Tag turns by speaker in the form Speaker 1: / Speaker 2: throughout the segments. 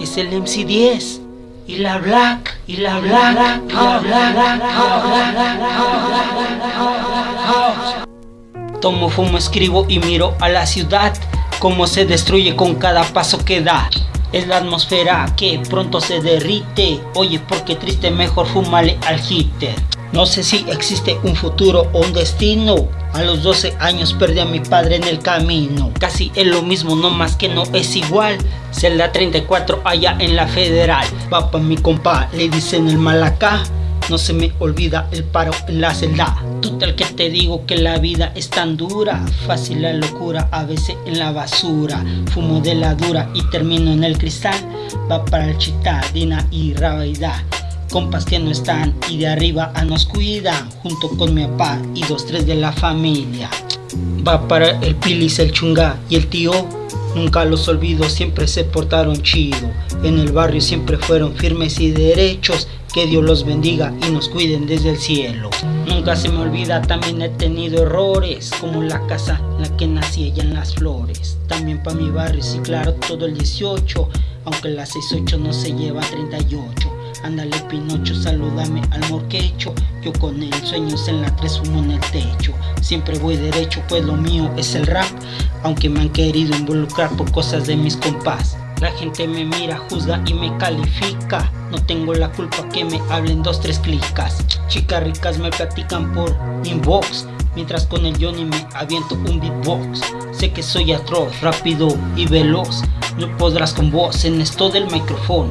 Speaker 1: es el MC10 y la Black y la Black y la Black Tomo, fumo, escribo y miro a la ciudad. Cómo se destruye con cada paso que da. Es la atmósfera que pronto se derrite. Oye, porque triste, mejor fumale al hitter No sé si existe un futuro o un destino. A los 12 años perdí a mi padre en el camino. Casi es lo mismo, no más que no es igual Celda 34 allá en la federal. Papá mi compa, le dicen el malacá no se me olvida el paro en la celda. Total que te digo que la vida es tan dura. Fácil la locura, a veces en la basura. Fumo de la dura y termino en el cristal. Va para el chitadina y rabaida. Compas que no están y de arriba a nos cuidan. Junto con mi papá y dos tres de la familia. Va para el pilis, el chunga y el tío Nunca los olvido, siempre se portaron chido En el barrio siempre fueron firmes y derechos que Dios los bendiga y nos cuiden desde el cielo. Nunca se me olvida, también he tenido errores, como la casa en la que nací allá en las flores. También para mi barrio, sí claro, todo el 18, aunque la 68 no se lleva 38. Ándale Pinocho, salúdame al morquecho Yo con el sueños en la 3 humo en el techo Siempre voy derecho pues lo mío es el rap Aunque me han querido involucrar por cosas de mis compás la gente me mira, juzga y me califica. No tengo la culpa que me hablen dos, tres clicas. Chicas ricas me platican por inbox Mientras con el Johnny me aviento un beatbox. Sé que soy atroz, rápido y veloz. No podrás con voz en esto del micrófono.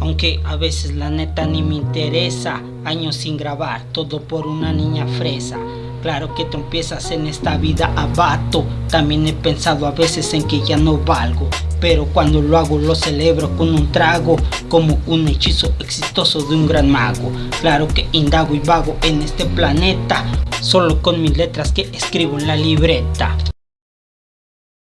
Speaker 1: Aunque a veces la neta ni me interesa. Años sin grabar, todo por una niña fresa Claro que empiezas en esta vida abato. También he pensado a veces en que ya no valgo Pero cuando lo hago lo celebro con un trago Como un hechizo exitoso de un gran mago. Claro que indago y vago en este planeta Solo con mis letras que escribo en la libreta